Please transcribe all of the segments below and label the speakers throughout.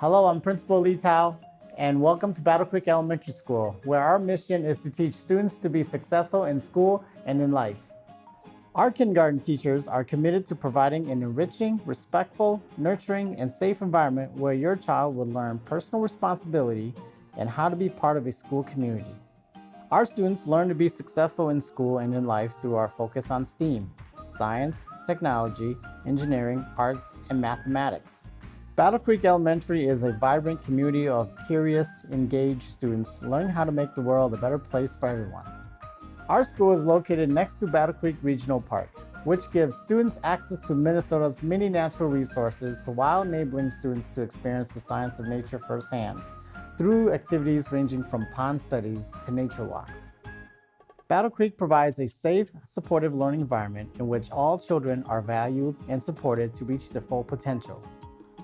Speaker 1: Hello, I'm Principal Lee Tao, and welcome to Battle Creek Elementary School, where our mission is to teach students to be successful in school and in life. Our kindergarten teachers are committed to providing an enriching, respectful, nurturing, and safe environment where your child will learn personal responsibility and how to be part of a school community. Our students learn to be successful in school and in life through our focus on STEAM, science, technology, engineering, arts, and mathematics. Battle Creek Elementary is a vibrant community of curious, engaged students learning how to make the world a better place for everyone. Our school is located next to Battle Creek Regional Park, which gives students access to Minnesota's many natural resources while enabling students to experience the science of nature firsthand through activities ranging from pond studies to nature walks. Battle Creek provides a safe, supportive learning environment in which all children are valued and supported to reach their full potential.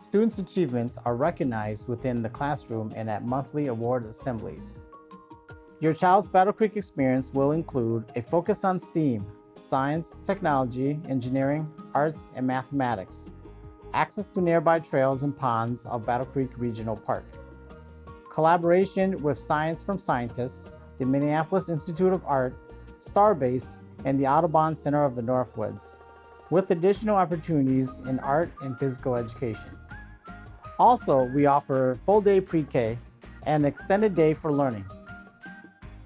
Speaker 1: Students' achievements are recognized within the classroom and at monthly award assemblies. Your child's Battle Creek experience will include a focus on STEAM, science, technology, engineering, arts, and mathematics, access to nearby trails and ponds of Battle Creek Regional Park, collaboration with Science from Scientists, the Minneapolis Institute of Art, Starbase, and the Audubon Center of the Northwoods, with additional opportunities in art and physical education. Also, we offer full day pre-K and extended day for learning.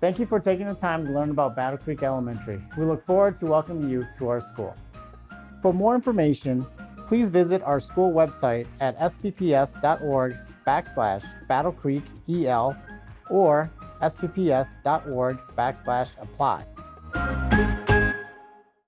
Speaker 1: Thank you for taking the time to learn about Battle Creek Elementary. We look forward to welcoming you to our school. For more information, please visit our school website at spps.org backslash Battle Creek EL or spps.org backslash apply.